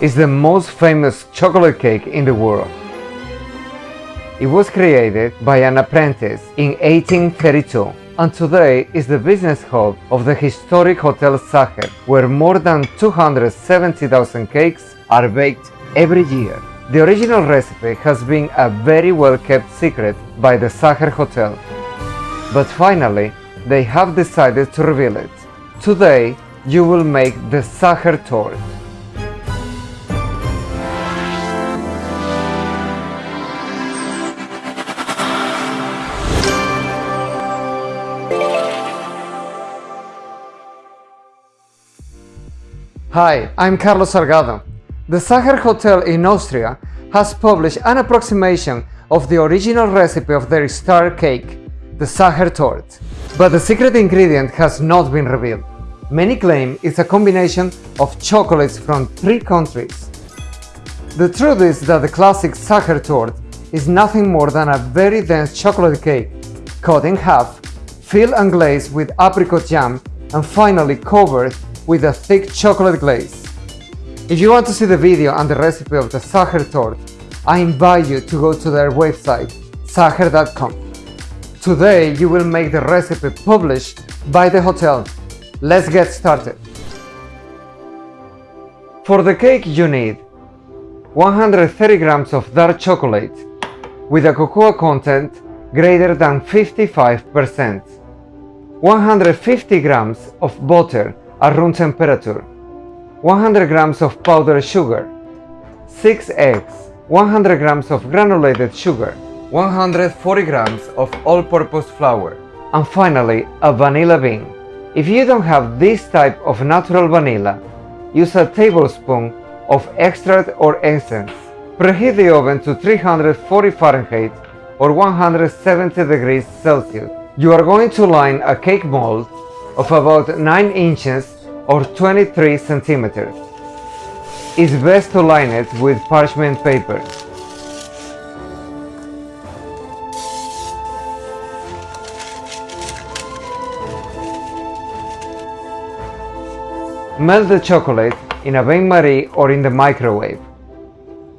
is the most famous chocolate cake in the world. It was created by an apprentice in 1832 and today is the business hub of the historic Hotel Sacher, where more than 270,000 cakes are baked every year. The original recipe has been a very well kept secret by the Sacher Hotel, but finally they have decided to reveal it. Today you will make the Sacher Torte. Hi, I'm Carlos Salgado. The Sacher Hotel in Austria has published an approximation of the original recipe of their star cake, the Sacher Torte. But the secret ingredient has not been revealed. Many claim it's a combination of chocolates from three countries. The truth is that the classic Sacher Torte is nothing more than a very dense chocolate cake, cut in half, filled and glazed with apricot jam, and finally covered with a thick chocolate glaze. If you want to see the video and the recipe of the Sacher tort, I invite you to go to their website, sacher.com. Today you will make the recipe published by the hotel. Let's get started. For the cake you need 130 grams of dark chocolate with a cocoa content greater than 55%, 150 grams of butter at room temperature, 100 grams of powdered sugar, 6 eggs, 100 grams of granulated sugar, 140 grams of all-purpose flour, and finally a vanilla bean. If you don't have this type of natural vanilla, use a tablespoon of extract or essence. Preheat the oven to 340 Fahrenheit or 170 degrees Celsius. You are going to line a cake mold of about 9 inches or 23 centimeters. It's best to line it with parchment paper. Melt the chocolate in a bain-marie or in the microwave.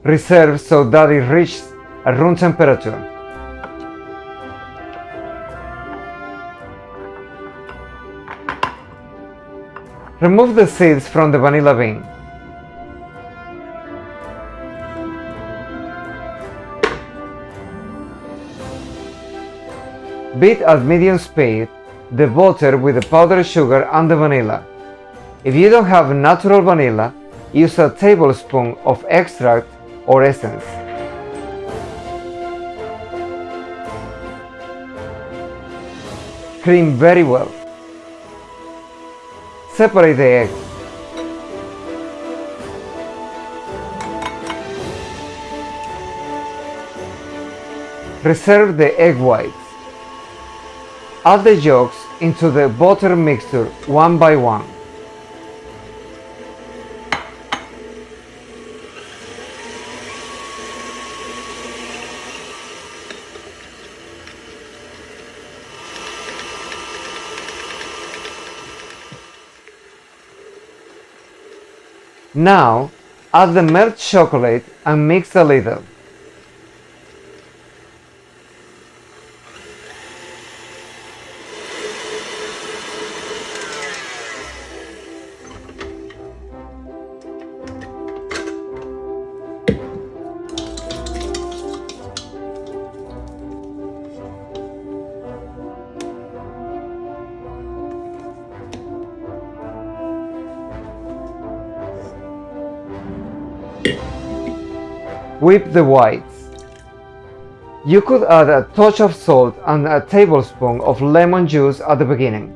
Reserve so that it reaches a room temperature. Remove the seeds from the vanilla bean. Beat at medium speed the butter with the powdered sugar and the vanilla. If you don't have natural vanilla, use a tablespoon of extract or essence. Cream very well. Separate the eggs. Reserve the egg whites. Add the yolks into the butter mixture one by one. Now, add the melted chocolate and mix a little. Whip the whites. You could add a touch of salt and a tablespoon of lemon juice at the beginning.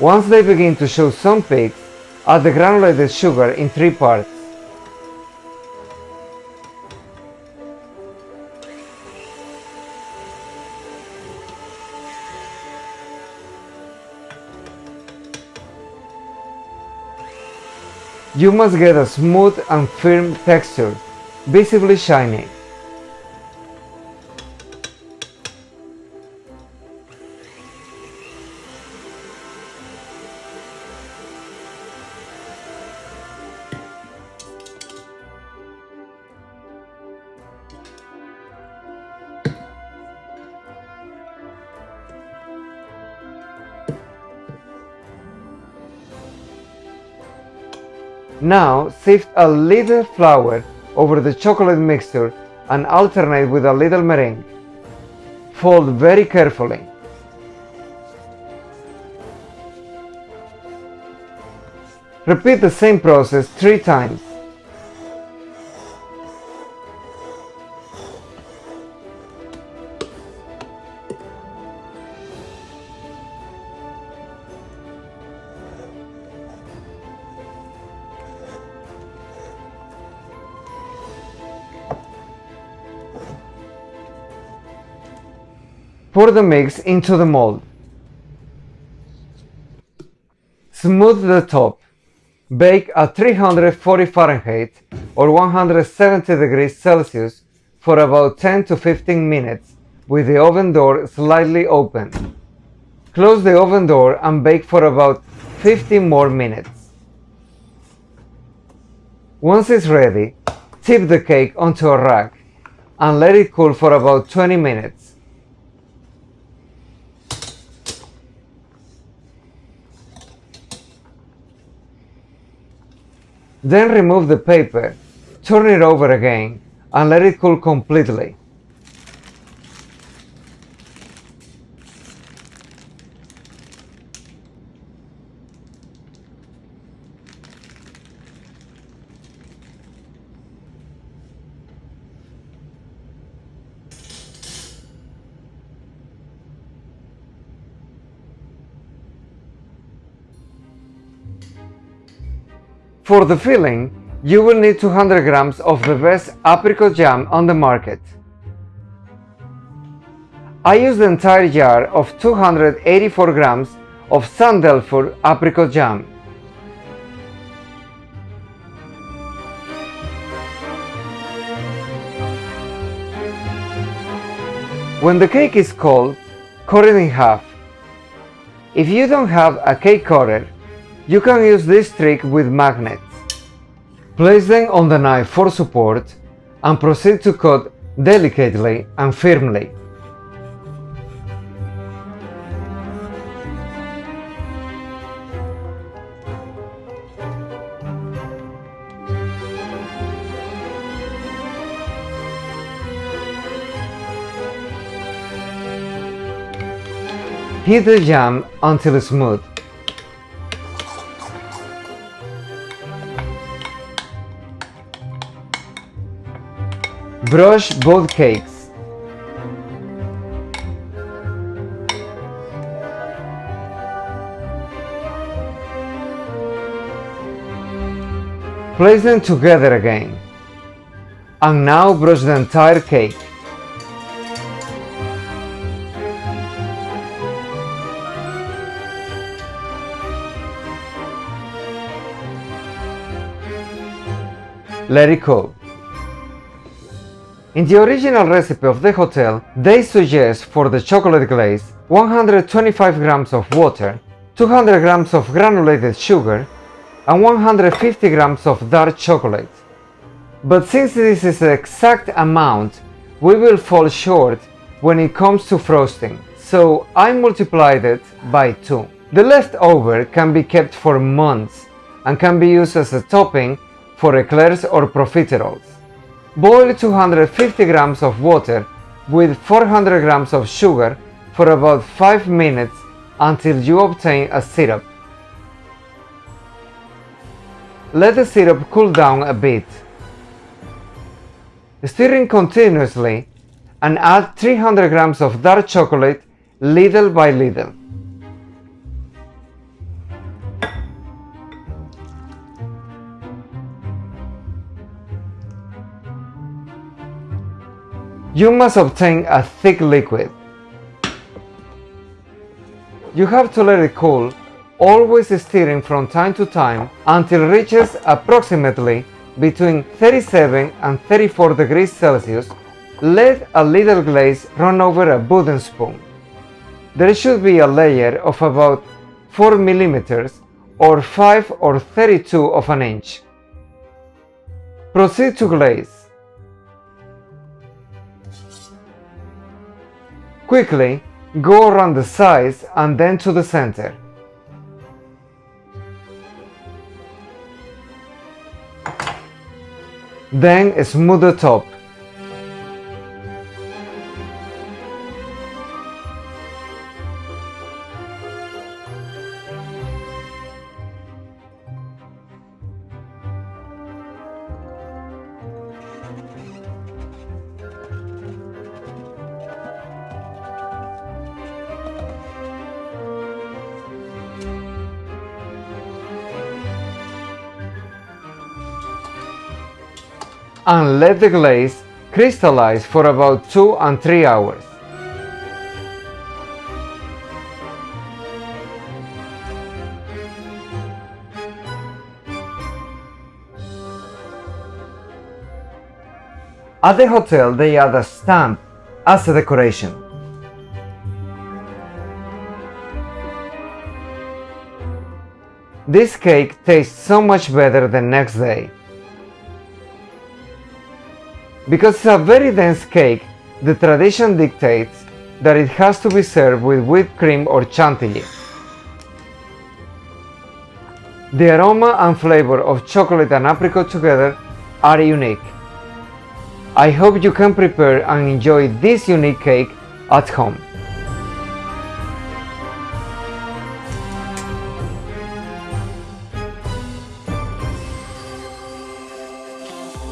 Once they begin to show some peaks, add the granulated sugar in three parts. You must get a smooth and firm texture, visibly shiny. Now sift a little flour over the chocolate mixture and alternate with a little meringue. Fold very carefully. Repeat the same process three times. Pour the mix into the mold. Smooth the top. Bake at 340 Fahrenheit or 170 degrees Celsius for about 10 to 15 minutes with the oven door slightly open. Close the oven door and bake for about 15 more minutes. Once it's ready, tip the cake onto a rack and let it cool for about 20 minutes. Then remove the paper, turn it over again, and let it cool completely. For the filling, you will need 200 grams of the best apricot jam on the market. I used the entire jar of 284 grams of St. Dalfour apricot jam. When the cake is cold, cut it in half. If you don't have a cake cutter, you can use this trick with magnets. Place them on the knife for support and proceed to cut delicately and firmly. Heat the jam until smooth. Brush both cakes. Place them together again. And now brush the entire cake. Let it cool. In the original recipe of the hotel, they suggest for the chocolate glaze 125 grams of water, 200 grams of granulated sugar, and 150 grams of dark chocolate. But since this is the exact amount, we will fall short when it comes to frosting, so I multiplied it by 2. The leftover can be kept for months and can be used as a topping for eclairs or profiteroles. Boil 250 grams of water with 400 grams of sugar for about 5 minutes until you obtain a syrup. Let the syrup cool down a bit. Stirring continuously and add 300 grams of dark chocolate little by little. You must obtain a thick liquid. You have to let it cool, always stirring from time to time until it reaches approximately between 37 and 34 degrees Celsius. Let a little glaze run over a wooden spoon. There should be a layer of about 4 millimeters or 5 or 32 of an inch. Proceed to glaze. Quickly, go around the sides and then to the center. Then smooth the top. And let the glaze crystallize for about 2 and 3 hours. At the hotel they add a stamp as a decoration. This cake tastes so much better the next day. Because it's a very dense cake, the tradition dictates that it has to be served with whipped cream or chantilly. The aroma and flavor of chocolate and apricot together are unique. I hope you can prepare and enjoy this unique cake at home.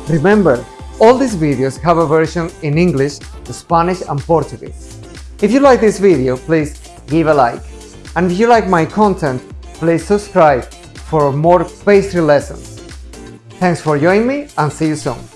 Remember, all these videos have a version in English, Spanish and Portuguese. If you like this video, please give a like. And if you like my content, please subscribe for more pastry lessons. Thanks for joining me and see you soon.